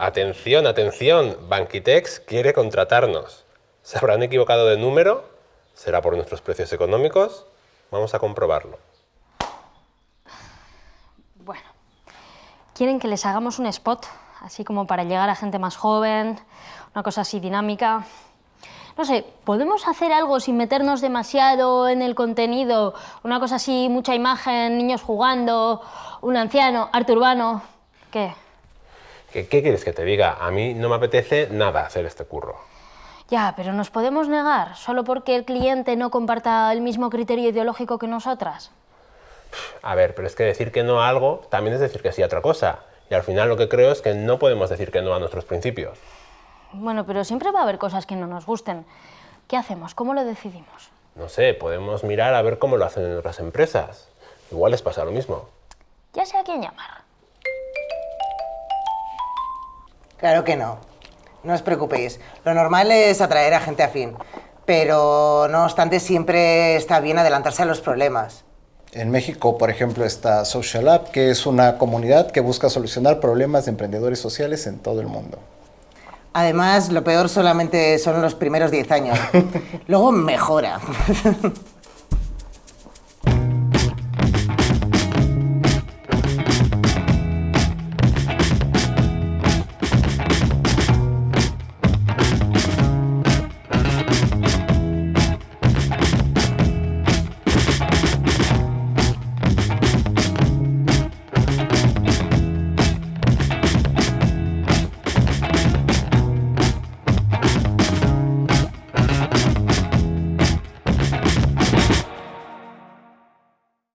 Atención, atención, Banquitex quiere contratarnos. ¿Se habrán equivocado de número? ¿Será por nuestros precios económicos? Vamos a comprobarlo. Bueno, quieren que les hagamos un spot, así como para llegar a gente más joven, una cosa así dinámica. No sé, ¿podemos hacer algo sin meternos demasiado en el contenido? Una cosa así, mucha imagen, niños jugando, un anciano, arte urbano... ¿Qué? ¿Qué, quieres que te diga? A mí no me apetece nada hacer este curro. Ya, pero nos podemos negar solo porque el cliente no comparta el mismo criterio ideológico que nosotras. A ver, pero es que decir que no a algo también es decir que sí a otra cosa. Y al final lo que creo es que no podemos decir que no a nuestros principios. Bueno, pero siempre va a haber cosas que no nos gusten. ¿Qué hacemos? ¿Cómo lo decidimos? No sé, podemos mirar a ver cómo lo hacen en otras empresas. Igual les pasa lo mismo. Ya sé a quién llamar. Claro que no. No os preocupéis. Lo normal es atraer a gente afín. Pero no obstante, siempre está bien adelantarse a los problemas. En México, por ejemplo, está Social App, que es una comunidad que busca solucionar problemas de emprendedores sociales en todo el mundo. Además, lo peor solamente son los primeros 10 años. Luego mejora.